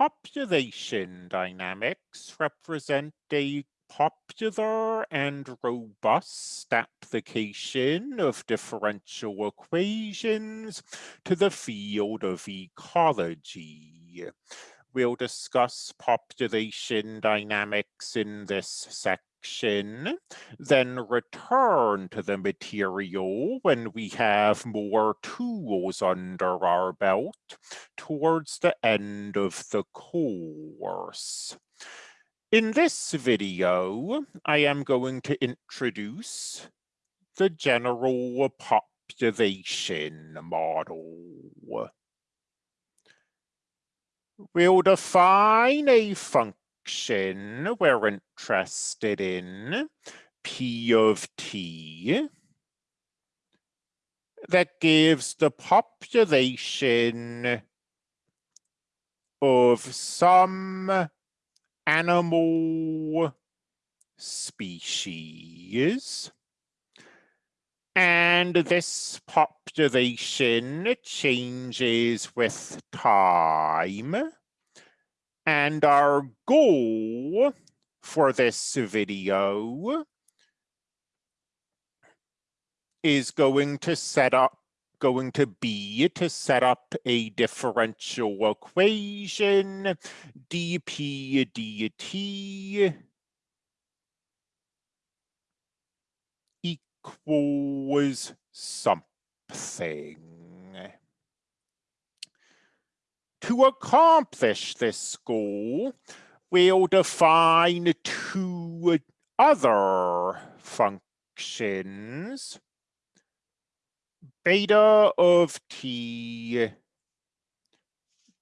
Population dynamics represent a popular and robust application of differential equations to the field of ecology. We'll discuss population dynamics in this section, then return to the material when we have more tools under our belt towards the end of the course. In this video, I am going to introduce the general population model. We'll define a function we're interested in, p of t, that gives the population of some animal species. And this population changes with time. And our goal for this video is going to set up going to be to set up a differential equation dp dt equals something. To accomplish this goal, we'll define two other functions beta of t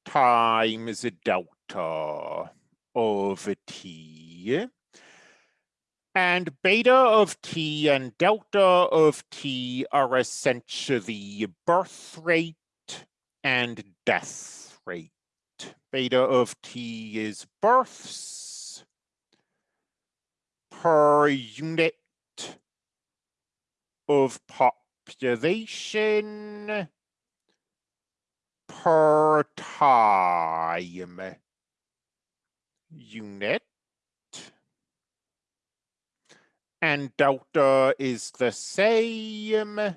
times delta of t. And beta of t and delta of t are essentially birth rate and death rate. Beta of t is births per unit of population per time unit. And delta is the same,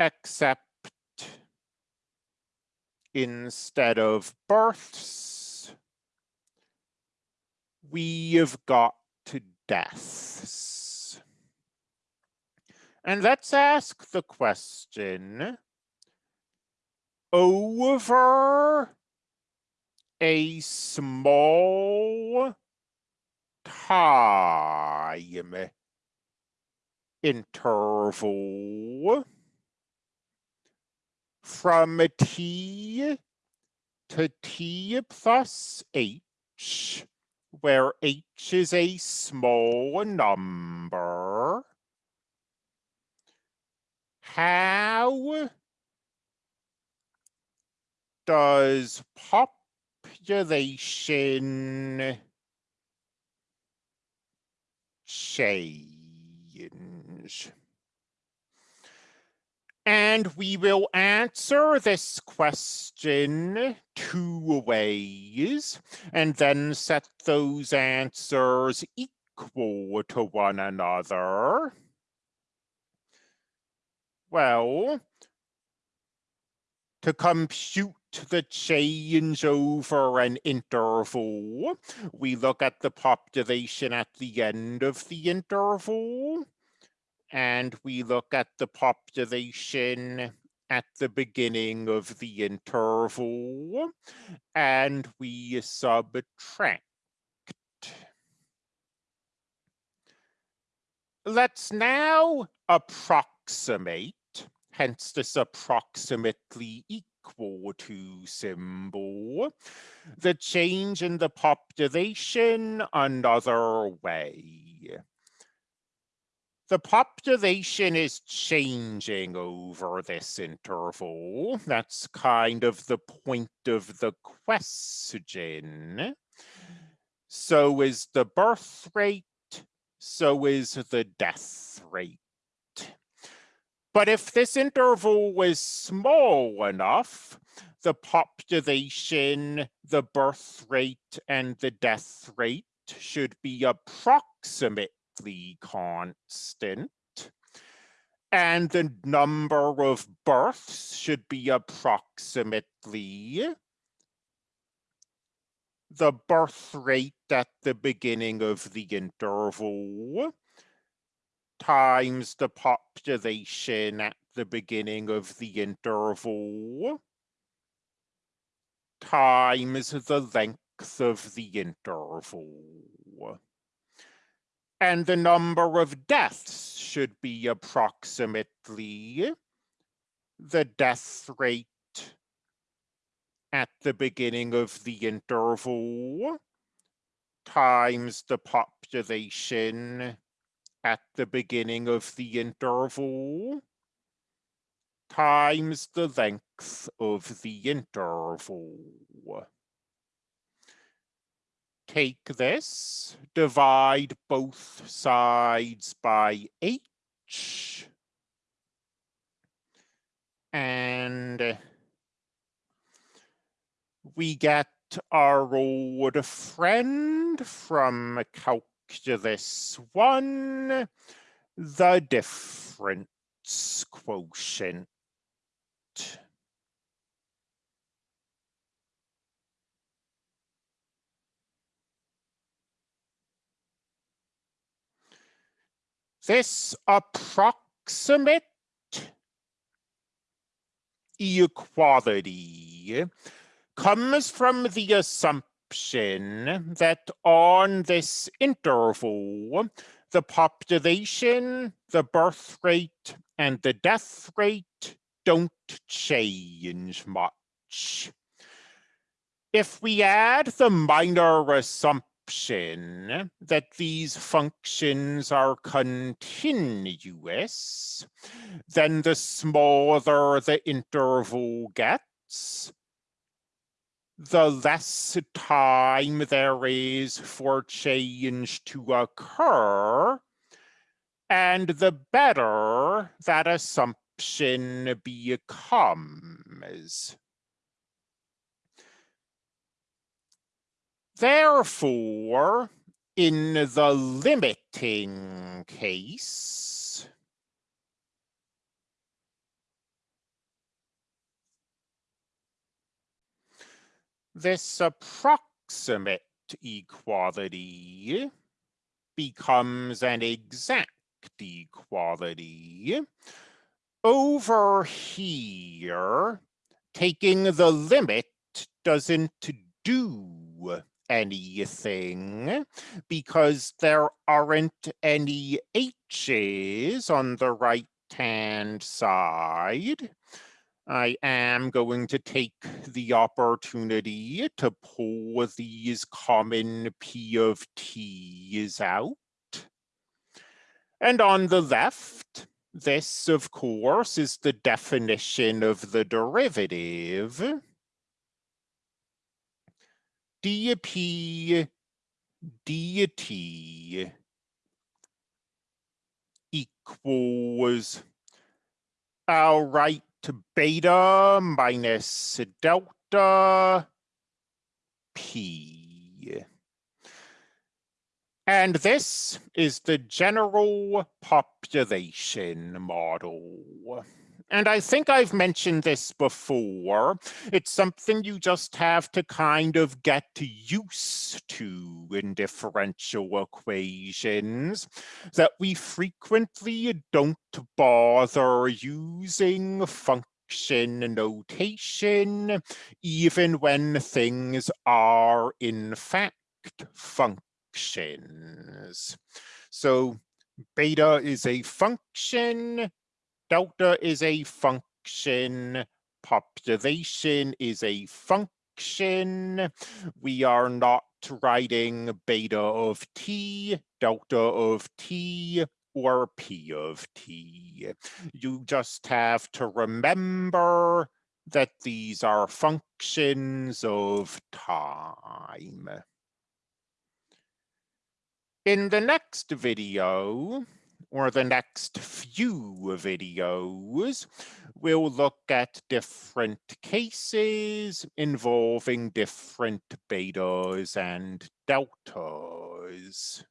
except instead of births, we've got to deaths. And let's ask the question, over a small time interval from t to t plus h, where h is a small number, how does population change? And we will answer this question two ways and then set those answers equal to one another. Well, to compute the change over an interval, we look at the population at the end of the interval, and we look at the population at the beginning of the interval, and we subtract. Let's now approximate hence this approximately equal to symbol, the change in the population another way. The population is changing over this interval. That's kind of the point of the question. So is the birth rate, so is the death rate. But if this interval was small enough, the population, the birth rate, and the death rate should be approximately constant. And the number of births should be approximately the birth rate at the beginning of the interval times the population at the beginning of the interval times the length of the interval. And the number of deaths should be approximately the death rate at the beginning of the interval times the population at the beginning of the interval times the length of the interval. Take this, divide both sides by h, and we get our old friend from calculus one, the difference quotient. This approximate equality comes from the assumption that on this interval, the population, the birth rate, and the death rate don't change much. If we add the minor assumption that these functions are continuous, then the smaller the interval gets, the less time there is for change to occur, and the better that assumption becomes. Therefore, in the limiting case, this approximate equality becomes an exact equality. Over here, taking the limit doesn't do anything because there aren't any h's on the right hand side. I am going to take the opportunity to pull these common P of T's out. And on the left, this, of course, is the definition of the derivative. Dp dt equals, I'll write beta minus delta p. And this is the general population model. And I think I've mentioned this before. It's something you just have to kind of get used to in differential equations, that we frequently don't bother using function notation, even when things are in fact functions. So beta is a function, delta is a function, population is a function. We are not writing beta of t, delta of t, or p of t. You just have to remember that these are functions of time. In the next video, or the next few videos, we'll look at different cases involving different betas and deltas.